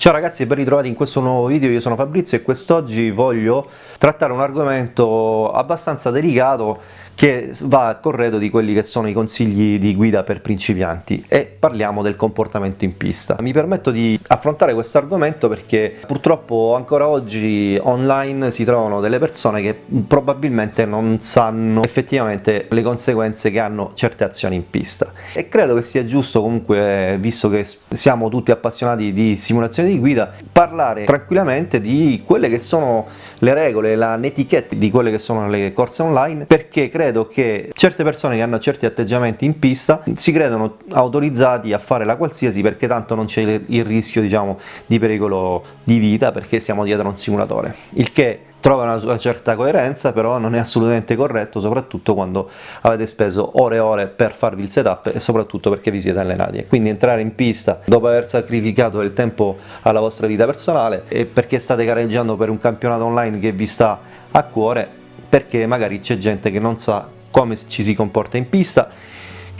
Ciao ragazzi e ben ritrovati in questo nuovo video, io sono Fabrizio e quest'oggi voglio trattare un argomento abbastanza delicato che va a corredo di quelli che sono i consigli di guida per principianti e parliamo del comportamento in pista. Mi permetto di affrontare questo argomento perché purtroppo ancora oggi online si trovano delle persone che probabilmente non sanno effettivamente le conseguenze che hanno certe azioni in pista e credo che sia giusto comunque, visto che siamo tutti appassionati di simulazione di guida, parlare tranquillamente di quelle che sono le regole, la netiquette di quelle che sono le corse online perché credo che certe persone che hanno certi atteggiamenti in pista si credono autorizzati a fare la qualsiasi perché tanto non c'è il rischio diciamo di pericolo di vita perché siamo dietro a un simulatore. Il che trova una sua certa coerenza però non è assolutamente corretto soprattutto quando avete speso ore e ore per farvi il setup e soprattutto perché vi siete allenati quindi entrare in pista dopo aver sacrificato del tempo alla vostra vita personale e perché state gareggiando per un campionato online che vi sta a cuore perché magari c'è gente che non sa come ci si comporta in pista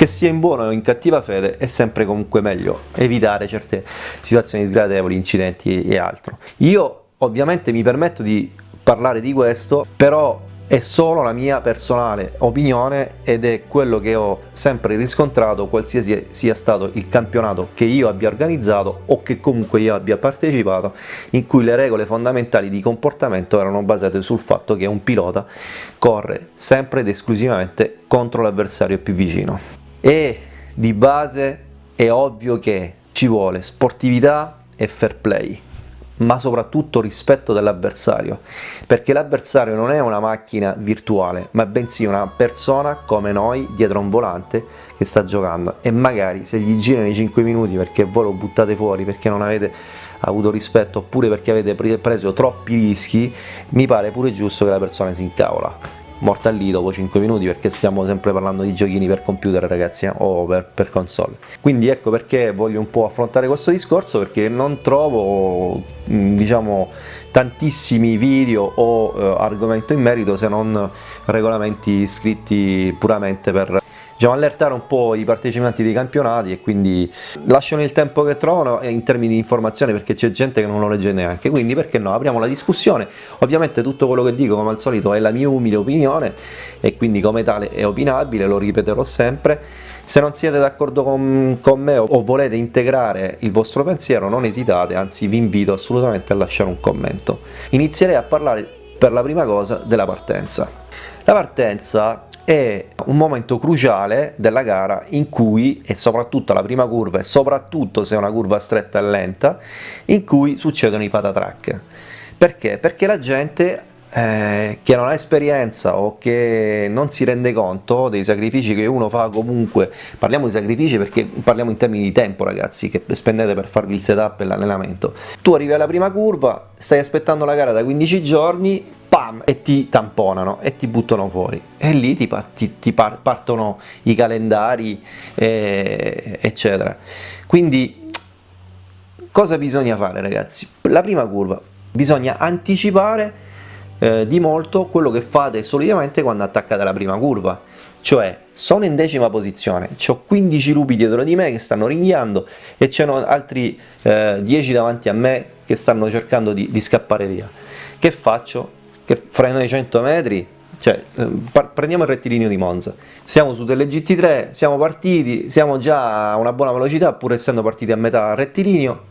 che sia in buona o in cattiva fede è sempre comunque meglio evitare certe situazioni sgradevoli, incidenti e altro. Io ovviamente mi permetto di parlare di questo, però è solo la mia personale opinione ed è quello che ho sempre riscontrato qualsiasi sia stato il campionato che io abbia organizzato o che comunque io abbia partecipato in cui le regole fondamentali di comportamento erano basate sul fatto che un pilota corre sempre ed esclusivamente contro l'avversario più vicino. E di base è ovvio che ci vuole sportività e fair play ma soprattutto rispetto dell'avversario, perché l'avversario non è una macchina virtuale, ma bensì una persona come noi dietro un volante che sta giocando. E magari se gli girano i 5 minuti perché voi lo buttate fuori, perché non avete avuto rispetto oppure perché avete preso troppi rischi, mi pare pure giusto che la persona si incavola morta lì dopo 5 minuti perché stiamo sempre parlando di giochini per computer ragazzi eh, o per, per, console. Quindi ecco perché voglio un po' affrontare questo discorso perché non trovo diciamo tantissimi video o eh, argomento in merito se non regolamenti scritti puramente per diciamo, allertare un po' i partecipanti dei campionati e quindi lasciano il tempo che trovano in termini di informazione perché c'è gente che non lo legge neanche, quindi perché no, apriamo la discussione, ovviamente tutto quello che dico come al solito è la mia umile opinione e quindi come tale è opinabile, lo ripeterò sempre, se non siete d'accordo con, con, me o volete integrare il vostro pensiero non esitate, anzi vi invito assolutamente a lasciare un commento. Inizierei a parlare per la prima cosa della partenza. La partenza è un momento cruciale della gara in cui, e soprattutto la prima curva, e soprattutto se è una curva stretta e lenta, in cui succedono i patatrack. Perché? Perché la gente eh, che non ha esperienza o che non si rende conto dei sacrifici che uno fa comunque, parliamo di sacrifici perché parliamo in termini di tempo ragazzi che spendete per farvi il setup e l'allenamento, tu arrivi alla prima curva, stai aspettando la gara da 15 giorni, pam, e ti tamponano e ti buttano fuori. E lì ti, ti, ti partono i calendari eh, eccetera, quindi cosa bisogna fare ragazzi? La prima curva bisogna anticipare eh, di molto quello che fate solitamente quando attaccate la prima curva cioè sono in decima posizione, ho 15 lupi dietro di me che stanno ringhiando e c'erano altri eh, 10 davanti a me che stanno cercando di, di, scappare via. Che faccio? Che freno ai 100 metri? Cioè, eh, prendiamo il rettilineo di Monza, siamo su delle GT3, siamo partiti, siamo già a una buona velocità pur essendo partiti a metà rettilineo,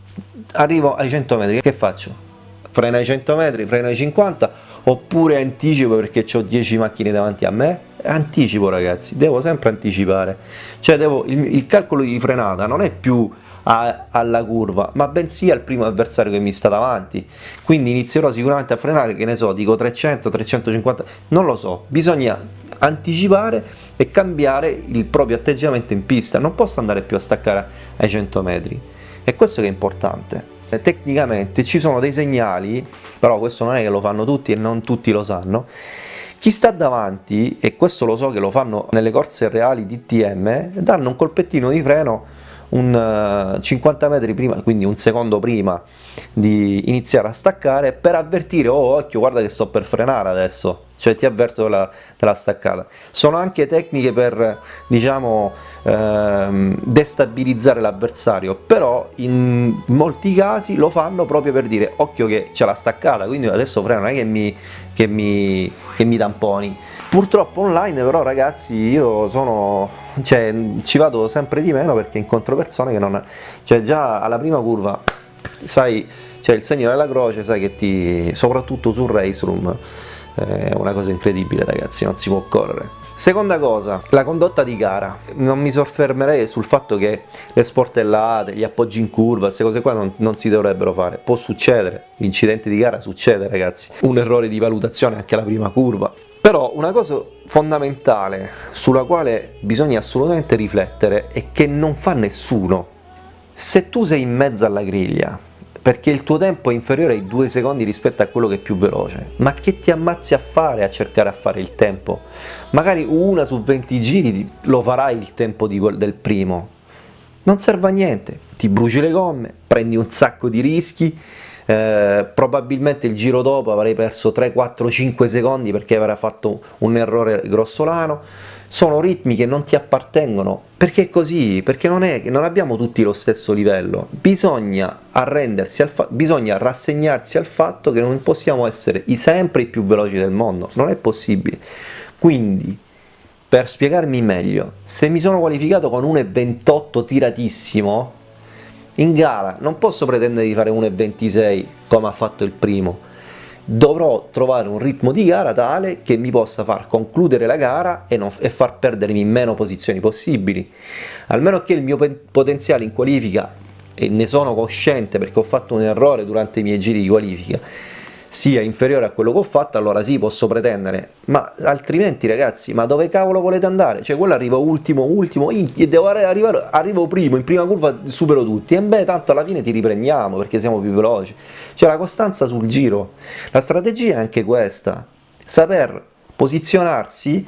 arrivo ai 100 metri, che faccio? Freno ai 100 metri, freno ai 50 oppure anticipo perché ho 10 macchine davanti a me. Anticipo ragazzi devo sempre anticipare. Cioè devo, il, il calcolo di frenata non è più a, alla curva ma bensì al primo avversario che mi sta davanti. Quindi inizierò sicuramente a frenare che ne so dico 300 350 non lo so. Bisogna anticipare e cambiare il proprio atteggiamento in pista. Non posso andare più a staccare ai 100 metri. E questo che è importante tecnicamente ci sono dei segnali, però questo non è che lo fanno tutti e non tutti lo sanno, chi sta davanti, e questo lo so che lo fanno nelle corse reali di TM, danno un colpettino di freno un 50 eh, metri prima, quindi un secondo prima di iniziare a staccare per avvertire, oh occhio guarda che sto per frenare adesso, cioè ti avverto della, della staccata. Sono anche tecniche per diciamo ehm, destabilizzare l'avversario, però in molti casi lo fanno proprio per dire occhio che c'è la staccata, quindi adesso freno, non è che mi, che mi, che mi tamponi. Purtroppo online però ragazzi io sono, cioè, ci vado sempre di meno perché incontro persone che non, cioè già alla prima curva sai, c'è il segno della croce, sai che ti, soprattutto sul race room, è una cosa incredibile ragazzi, non si può correre. Seconda cosa, la condotta di gara. Non mi soffermerei sul fatto che le sportellate, gli appoggi in curva, queste cose qua non, non si dovrebbero fare. Può succedere, l'incidente di gara succede ragazzi, un errore di valutazione anche alla prima curva, però una cosa fondamentale sulla quale bisogna assolutamente riflettere è che non fa nessuno. Se tu sei in mezzo alla griglia, perché il tuo tempo è inferiore ai due secondi rispetto a quello che è più veloce, ma che ti ammazzi a fare a cercare a fare il tempo? Magari una su 20 giri lo farai il tempo di, del primo, non serve a niente, ti bruci le gomme, prendi un sacco di rischi, eh, probabilmente il giro dopo avrei perso 3, 4, 5 secondi perché avrei fatto un errore grossolano, sono ritmi che non ti appartengono, perché è così, perché non, è, non abbiamo tutti lo stesso livello, bisogna arrendersi, al bisogna rassegnarsi al fatto che non possiamo essere sempre i più veloci del mondo, non è possibile, quindi per spiegarmi meglio, se mi sono qualificato con 1,28 tiratissimo, in gara non posso pretendere di fare 1,26 come ha fatto il primo, dovrò trovare un ritmo di gara tale che mi possa far concludere la gara e, non, e far perdermi meno posizioni possibili, almeno che il mio potenziale in qualifica, e ne sono cosciente perché ho fatto un errore durante i miei giri di qualifica, sia inferiore a quello che ho fatto, allora sì, posso pretendere, ma altrimenti ragazzi, ma dove cavolo volete andare? Cioè quello arriva ultimo, ultimo, devo arrivare, arrivo primo, in prima curva supero tutti, e beh, tanto alla fine ti riprendiamo perché siamo più veloci. C'è la costanza sul giro, la strategia è anche questa, saper posizionarsi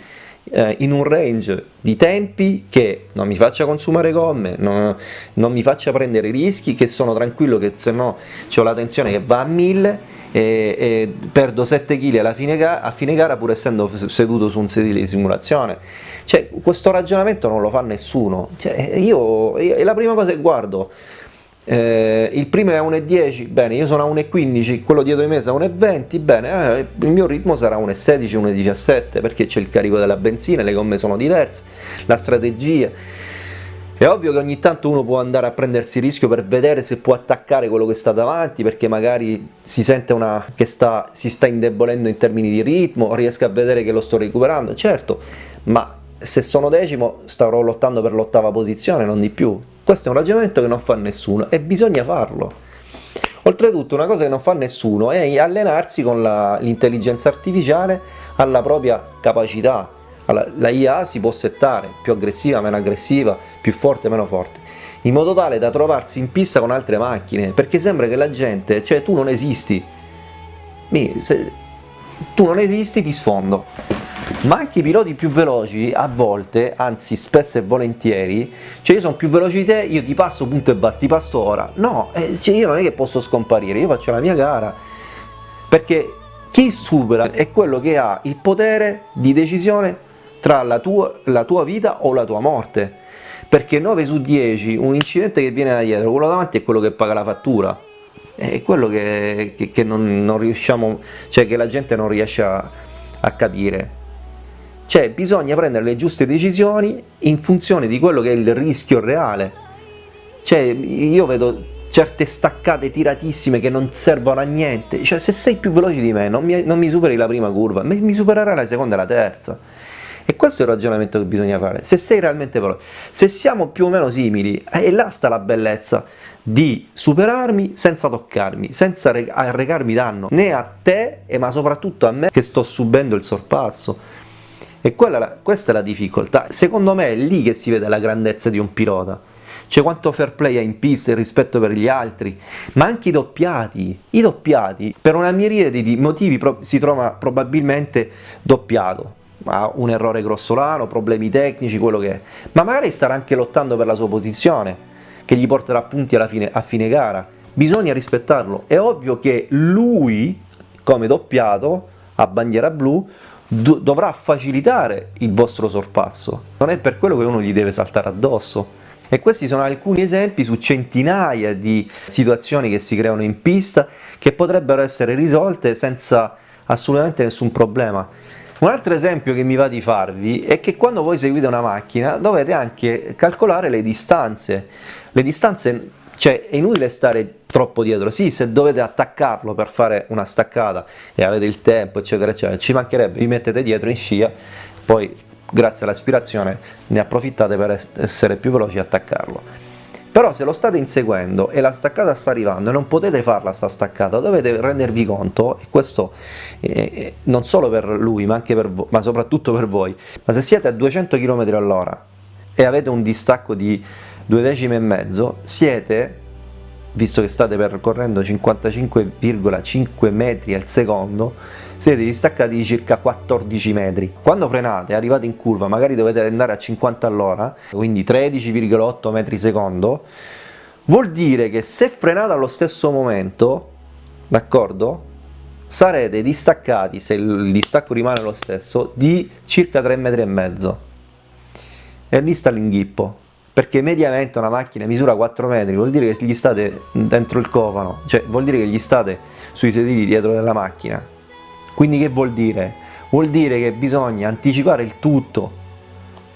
eh, in un range di tempi che non mi faccia consumare gomme, non, non mi faccia prendere rischi, che sono tranquillo che se no ho la tensione che va a 1000 e, e perdo 7 kg alla fine a fine gara pur essendo seduto su un sedile di simulazione. Cioè, questo ragionamento non lo fa nessuno. Cioè, io, è la prima cosa che guardo. Eh, il primo è a 1,10, bene, io sono a 1,15, quello dietro di me è a 1,20, bene, eh, il mio ritmo sarà 1,16, 1,17 perché c'è il carico della benzina, le gomme sono diverse, la strategia è ovvio che ogni tanto uno può andare a prendersi il rischio per vedere se può attaccare quello che sta davanti, perché magari si sente una, che sta, si sta indebolendo in termini di ritmo, riesco a vedere che lo sto recuperando, certo, ma se sono decimo starò lottando per l'ottava posizione, non di più. Questo è un ragionamento che non fa nessuno e bisogna farlo. Oltretutto una cosa che non fa nessuno è allenarsi con l'intelligenza artificiale alla propria capacità, allora, la IA si può settare più aggressiva, meno aggressiva, più forte, meno forte, in modo tale da trovarsi in pista con altre macchine, perché sembra che la gente, cioè tu non esisti, se tu non esisti ti sfondo. Ma anche i piloti più veloci a volte, anzi spesso e volentieri, cioè io sono più veloce di te, io ti passo punto e basta, ti passo ora. No, eh, cioè io non è che posso scomparire, io faccio la mia gara, perché chi supera è quello che ha il potere di decisione tra la tua, la tua vita o la tua morte. Perché 9 su 10 un incidente che viene da dietro, quello davanti è quello che paga la fattura. È quello che, che, che non, non, riusciamo, cioè che la gente non riesce a, a capire cioè bisogna prendere le giuste decisioni in funzione di quello che è il rischio reale. Cioè io vedo certe staccate tiratissime che non servono a niente. Cioè se sei più veloce di me non mi, non mi superi la prima curva mi, supererai la seconda e la terza. E questo è il ragionamento che bisogna fare, se sei realmente veloce, se siamo più o meno simili, e là sta la bellezza di superarmi senza toccarmi, senza arrecarmi danno, né a te, ma soprattutto a me che sto subendo il sorpasso. E quella, questa è la difficoltà, secondo me è lì che si vede la grandezza di un pilota, cioè quanto fair play ha in pista, il rispetto per gli altri, ma anche i doppiati, i doppiati per una miriade di motivi si trova probabilmente doppiato, ha un errore grossolano, problemi tecnici, quello che è, ma magari starà anche lottando per la sua posizione, che gli porterà punti alla fine, a fine gara, bisogna rispettarlo, è ovvio che lui come doppiato a bandiera blu dovrà facilitare il vostro sorpasso, non è per quello che uno gli deve saltare addosso. E questi sono alcuni esempi su centinaia di situazioni che si creano in pista che potrebbero essere risolte senza assolutamente nessun problema. Un altro esempio che mi va di farvi è che quando voi seguite una macchina dovete anche calcolare le distanze. Le distanze, cioè è inutile stare troppo dietro, sì se dovete attaccarlo per fare una staccata e avete il tempo eccetera eccetera, ci mancherebbe, vi mettete dietro in scia, poi grazie all'aspirazione ne approfittate per essere più veloci e attaccarlo. Però se lo state inseguendo e la staccata sta arrivando e non potete farla sta staccata, dovete rendervi conto, e questo eh, non solo per lui ma anche per ma soprattutto per voi, ma se siete a 200 km all'ora e avete un distacco di due decimi e mezzo, siete, visto che state percorrendo 55,5 metri al secondo, siete distaccati di circa 14 metri. Quando frenate, arrivate in curva, magari dovete andare a 50 all'ora, quindi 13,8 metri secondo, vuol dire che se frenate allo stesso momento, d'accordo? Sarete distaccati, se il distacco rimane lo stesso, di circa 3 metri. E lì sta l'inghippo, perché mediamente una macchina misura 4 metri, vuol dire che gli state dentro il cofano, cioè vuol dire che gli state sui sedili dietro della macchina, quindi che vuol dire? Vuol dire che bisogna anticipare il tutto,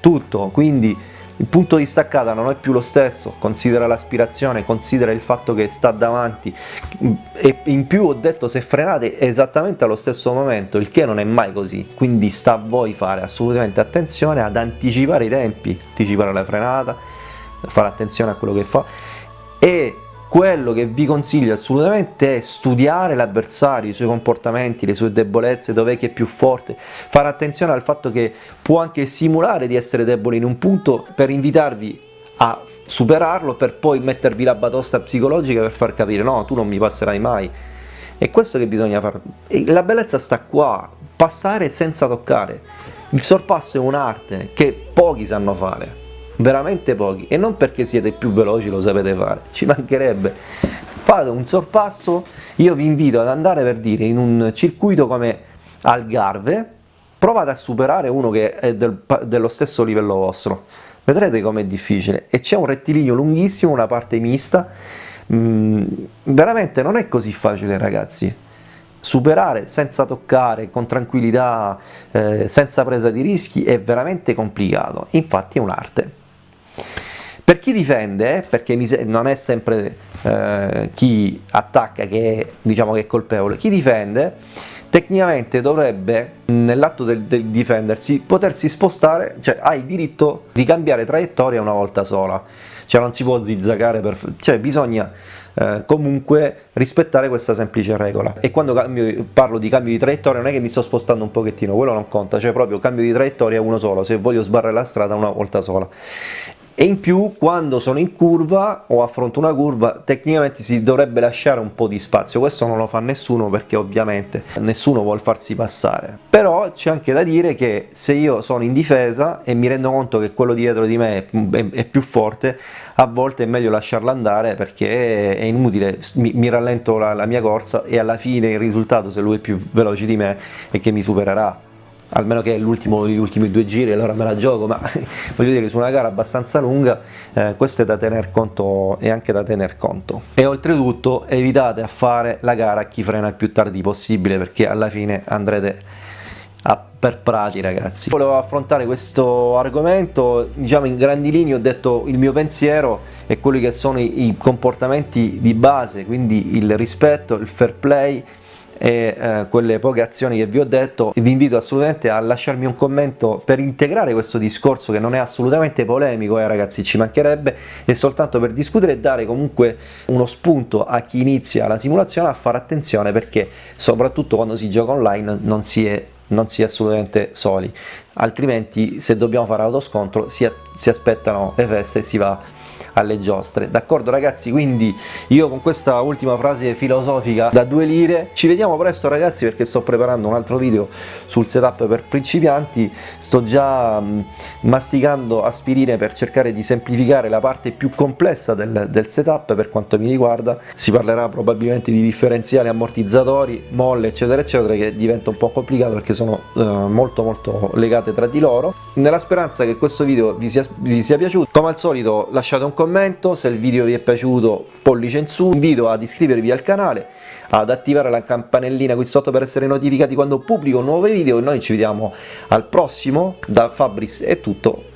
tutto, quindi il punto di staccata non è più lo stesso, considera l'aspirazione, considera il fatto che sta davanti. E in più ho detto se frenate esattamente allo stesso momento, il che non è mai così, quindi sta a voi fare assolutamente attenzione ad anticipare i tempi, anticipare la frenata, fare attenzione a quello che fa e quello che vi consiglio assolutamente è studiare l'avversario, i suoi comportamenti, le sue debolezze, dov'è che è più forte, fare attenzione al fatto che può anche simulare di essere debole in un punto per invitarvi a superarlo per poi mettervi la batosta psicologica per far capire no, tu non mi passerai mai. È questo che bisogna fare. La bellezza sta qua, passare senza toccare. Il sorpasso è un'arte che pochi sanno fare veramente pochi. E non perché siete più veloci lo sapete fare, ci mancherebbe. Fate un sorpasso, io vi invito ad andare per dire in un circuito come Algarve, provate a superare uno che è del, dello stesso livello vostro, vedrete com'è difficile. E c'è un rettilineo lunghissimo, una parte mista, mm, veramente non è così facile ragazzi, superare senza toccare, con tranquillità, eh, senza presa di rischi è veramente complicato, infatti è un'arte. Per chi difende, perché non è sempre eh, chi attacca che è, diciamo, che è colpevole, chi difende tecnicamente dovrebbe, nell'atto del, del, difendersi, potersi spostare, cioè ha il diritto di cambiare traiettoria una volta sola, cioè non si può zigzagare, per, cioè bisogna eh, comunque rispettare questa semplice regola. E quando cambio, parlo di cambio di traiettoria non è che mi sto spostando un pochettino, quello non conta, cioè proprio cambio di traiettoria uno solo, se voglio sbarrare la strada una volta sola e in più quando sono in curva o affronto una curva tecnicamente si dovrebbe lasciare un po' di spazio. Questo non lo fa nessuno perché ovviamente nessuno vuole farsi passare. Però c'è anche da dire che se io sono in difesa e mi rendo conto che quello dietro di me è, più forte a volte è meglio lasciarlo andare perché è inutile. Mi, mi rallento la, la mia corsa e alla fine il risultato se lui è più veloce di me è che mi supererà almeno che l'ultimo gli ultimi due giri allora me la gioco ma voglio dire su una gara abbastanza lunga eh, questo è da tener conto e anche da tener conto. E oltretutto evitate a fare la gara a chi frena il più tardi possibile perché alla fine andrete a per prati ragazzi. Volevo affrontare questo argomento diciamo in grandi linee ho detto il mio pensiero e quelli che sono i, i comportamenti di base quindi il rispetto il fair play e eh, quelle poche azioni che vi ho detto vi invito assolutamente a lasciarmi un commento per integrare questo discorso che non è assolutamente polemico eh, ragazzi ci mancherebbe è soltanto per discutere e dare comunque uno spunto a chi inizia la simulazione a fare attenzione perché soprattutto quando si gioca online non si è, non si è assolutamente soli. Altrimenti se dobbiamo fare autoscontro si, si aspettano le feste e si va alle giostre. D'accordo ragazzi? Quindi io con questa ultima frase filosofica da due lire ci vediamo presto ragazzi perché sto preparando un altro video sul setup per principianti. Sto già mh, masticando aspirine per cercare di semplificare la parte più complessa del, del setup per quanto mi riguarda. Si parlerà probabilmente di differenziali ammortizzatori molle eccetera eccetera che diventa un po' complicato perché sono eh, molto molto legate tra di loro. Nella speranza che questo video vi sia, vi sia piaciuto come al solito lasciate un commento se il video vi è piaciuto pollice in su invito ad iscrivervi al canale ad attivare la campanellina qui sotto per essere notificati quando pubblico nuovi video e noi ci vediamo al prossimo. Da Fabris è tutto